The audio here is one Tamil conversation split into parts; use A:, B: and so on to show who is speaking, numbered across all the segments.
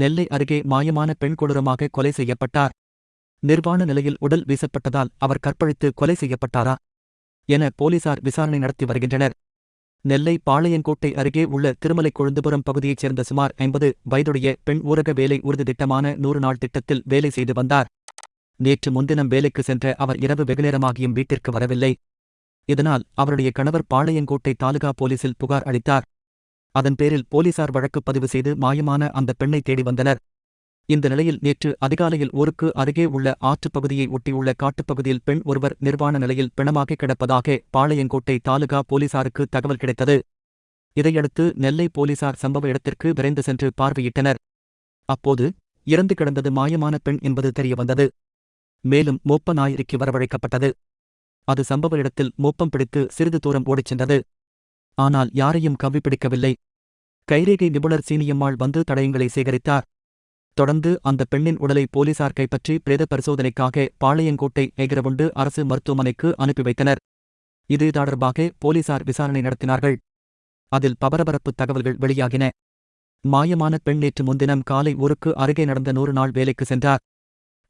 A: நெல்லை அருகே மாயமான பெண் கொடூரமாக கொலை செய்யப்பட்டார். நிர்வாண நிலையில் உடல் வீசப்பட்டதால் அவர் கற்பழித்து கொலை செய்யப்பட்டாரா? என போலீசார் விசாரணை நடத்தி வருகின்றனர். நெல்லை பாளையங்கோட்டை அருகே உள்ள திருமலை கொழுந்துபுரம் பகுதியைச் சேர்ந்த சுமார் ஐம்பது வயதுடைய பெண் ஊரக வேலை உறுதி திட்டமான நூறு நாள் திட்டத்தில் வேலை செய்து வந்தார். நேற்று முன்தினம் வேலைக்கு சென்ற அவர் இரவு வெகுநேரமாகியும் வீட்டிற்கு வரவில்லை. இதனால் அவருடைய கணவர் பாளையங்கோட்டை தாலுகா போலீசில் புகார் அளித்தார். அதன் பேரில் போலீசார் வழக்கு பதிவு செய்து மாயமான அந்த பெண்ணை தேடி வந்தனர். இந்த நிலையில் நேற்று அதிகாலையில் ஊருக்கு அருகே உள்ள ஆற்றுப் பகுதியை ஒட்டியுள்ள காட்டுப்பகுதியில் பெண் ஒருவர் நிர்வாண நிலையில் பிணமாக கிடப்பதாக பாளையங்கோட்டை தாலுகா போலீசாருக்கு தகவல் கிடைத்தது. இதையடுத்து நெல்லை போலீசார் சம்பவ இடத்திற்கு விரைந்து சென்று பார்வையிட்டனர். அப்போது இறந்து கிடந்தது மாயமான பெண் என்பது தெரியவந்தது. மேலும் மோப்ப நாயரிக்கு வரவழைக்கப்பட்டது. அது சம்பவ இடத்தில் மோப்பம் பிடித்து சிறிது தூரம் ஓடிச் சென்றது. ஆனால் யாரையும் கவ்வி பிடிக்கவில்லை கைரேகை நிபுணர் சீனியம்மாள் வந்து தடயங்களை சேகரித்தார். தொடர்ந்து அந்த பெண்ணின் உடலை போலீசார் கைப்பற்றி பிரேத பரிசோதனைக்காக பாளையங்கோட்டை நெகிரவுண்டு அரசு மருத்துவமனைக்கு அனுப்பி வைத்தனர். இது தொடர்பாக போலீசார் விசாரணை நடத்தினார்கள். அதில் பரபரப்பு தகவல்கள் வெளியாகின. மாயமான பெண் நேற்று முன்தினம் காலை ஊருக்கு அருகே நடந்த நூறு நாள் வேலைக்கு சென்றார்.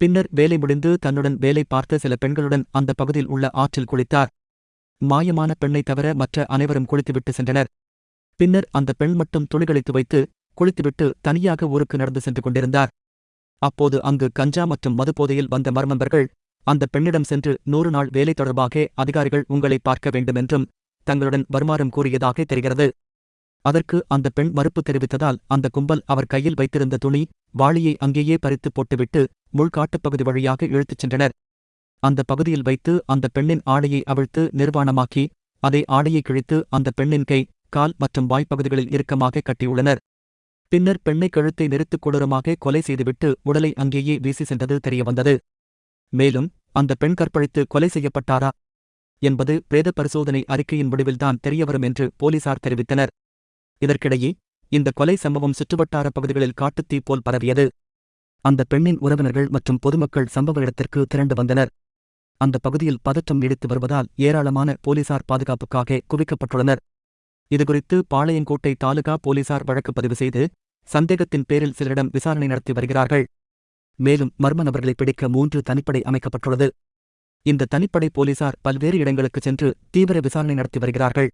A: பின்னர் வேலை முடிந்து தன்னுடன் வேலை பார்த்த சில பெண்களுடன் அந்த பகுதியில் உள்ள ஆற்றில் குளித்தார். மாயமான பெண்ணை தவிர மற்ற அனைவரும் குளித்துவிட்டு சென்றனர். பின்னர் அந்த பெண் மட்டும் துணிகளை துவைத்து குளித்துவிட்டு தனியாக ஊருக்கு நடந்து சென்று கொண்டிருந்தார். அப்போது அங்கு கஞ்சா மற்றும் மதுபோதையில் வந்த மர்மம்பர்கள் அந்த பெண்ணிடம் சென்று நூறு நாள் வேலை தொடர்பாக அதிகாரிகள் உங்களை பார்க்க வேண்டுமென்றும் தங்களுடன் வருமாறும் கூறியதாக தெரிகிறது. அதற்கு அந்த பெண் மறுப்பு தெரிவித்ததால் அந்த கும்பல் அவர் கையில் வைத்திருந்த துணி வாளியை அங்கேயே பறித்து போட்டுவிட்டு முள்காட்டுப்பகுதி வழியாக இழுத்துச் சென்றனர். அந்த பகுதியில் வைத்து அந்த பெண்ணின் ஆடையை அவிழ்த்து நிர்வாணமாக்கி அதை ஆடையை கிழித்து அந்த பெண்ணின் கை கால் மற்றும் வாய்ப்பகுதிகளில் இறுக்கமாக கட்டியுள்ளனர். பின்னர் பெண்ணை கழுத்தை நெரித்துக் கொடூரமாக கொலை செய்துவிட்டு உடலை அங்கேயே வீசி சென்றது தெரியவந்தது. மேலும் அந்த பெண் கற்பழித்து கொலை செய்யப்பட்டாரா என்பது பிரேத பரிசோதனை அறிக்கையின் முடிவில்தான் தெரியவரும் என்று போலீசார் தெரிவித்தனர். இதற்கிடையே இந்த கொலை சம்பவம் சுற்றுவட்டார பகுதிகளில் காட்டுத்தீ போல் பரவியது. அந்த பெண்ணின் உறவினர்கள் மற்றும் பொதுமக்கள் சம்பவ இடத்திற்கு திரண்டு வந்தனர். அந்த பகுதியில் பதற்றம் நீடித்து வருவதால் ஏராளமான போலீசார் பாதுகாப்புக்காக குவிக்கப்பட்டுள்ளனர். இதுகுறித்து பாளையங்கோட்டை தாலுகா போலீசார் வழக்கு பதிவு செய்து சந்தேகத்தின் பேரில் சிலரிடம் விசாரணை நடத்தி வருகிறார்கள். மேலும் மர்ம நபர்களை பிடிக்க மூன்று தனிப்படை அமைக்கப்பட்டுள்ளது. இந்த தனிப்படை போலீசார் பல்வேறு இடங்களுக்கு சென்று தீவிர விசாரணை நடத்தி வருகிறார்கள்.